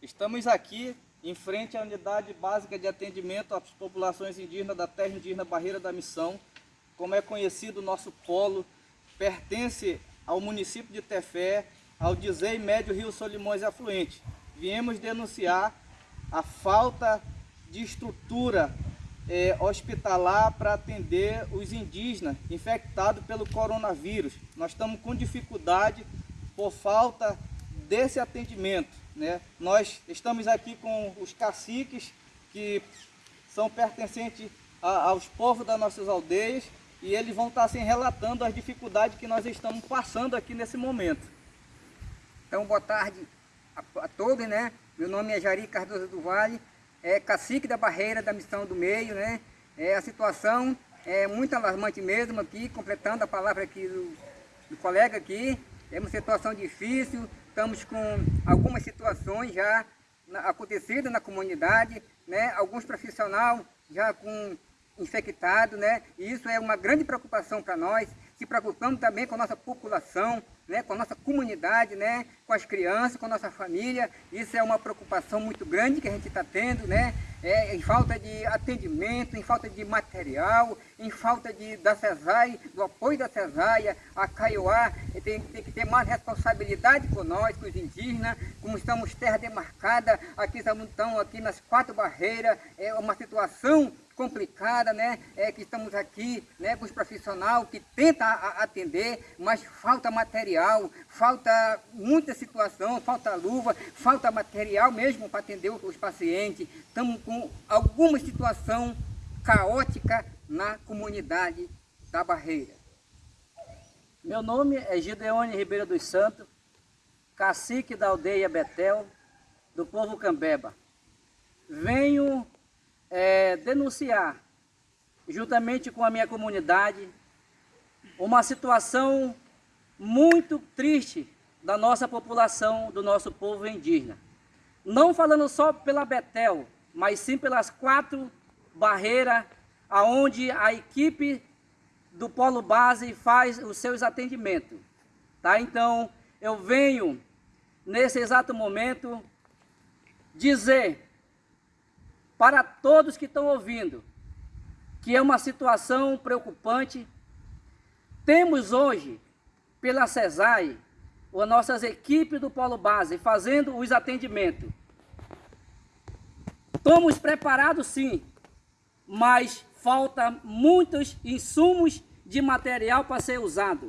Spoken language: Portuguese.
Estamos aqui em frente à Unidade Básica de Atendimento às Populações Indígenas da Terra Indígena Barreira da Missão. Como é conhecido, nosso polo pertence ao município de Tefé, ao Dizei Médio Rio Solimões Afluente. Viemos denunciar a falta de estrutura é, hospitalar para atender os indígenas infectados pelo coronavírus. Nós estamos com dificuldade por falta desse atendimento. Né? Nós estamos aqui com os caciques que são pertencentes a, aos povos das nossas aldeias e eles vão estar assim, relatando as dificuldades que nós estamos passando aqui nesse momento. Então, boa tarde a, a todos, né? Meu nome é Jari Cardoso do Vale, é cacique da barreira da Missão do Meio, né? É, a situação é muito alarmante mesmo aqui, completando a palavra aqui do, do colega aqui. É uma situação difícil, estamos com algumas situações já acontecidas na comunidade, né? alguns profissionais já com infectado, né? E isso é uma grande preocupação para nós. Se preocupamos também com a nossa população, né? com a nossa comunidade, né? com as crianças, com a nossa família. Isso é uma preocupação muito grande que a gente está tendo, né? É, em falta de atendimento, em falta de material, em falta de, da CESAI, do apoio da CESAI, a Caioá tem, tem que ter mais responsabilidade com nós, com os indígenas, como estamos terra demarcada, aqui estamos então, aqui nas quatro barreiras, é uma situação complicada, né? É que estamos aqui, né, com os profissionais que tentam atender, mas falta material, falta muita situação, falta luva, falta material mesmo para atender os pacientes. Estamos com alguma situação caótica na comunidade da Barreira. Meu nome é Gideone Ribeiro dos Santos, cacique da aldeia Betel, do povo Cambeba. Venho é, denunciar, juntamente com a minha comunidade, uma situação muito triste da nossa população, do nosso povo indígena. Não falando só pela Betel, mas sim pelas quatro barreiras aonde a equipe do Polo Base faz os seus atendimentos. Tá? Então, eu venho, nesse exato momento, dizer para todos que estão ouvindo, que é uma situação preocupante. Temos hoje, pela CESAI, as nossas equipes do Polo Base fazendo os atendimentos. Estamos preparados sim, mas falta muitos insumos de material para ser usado.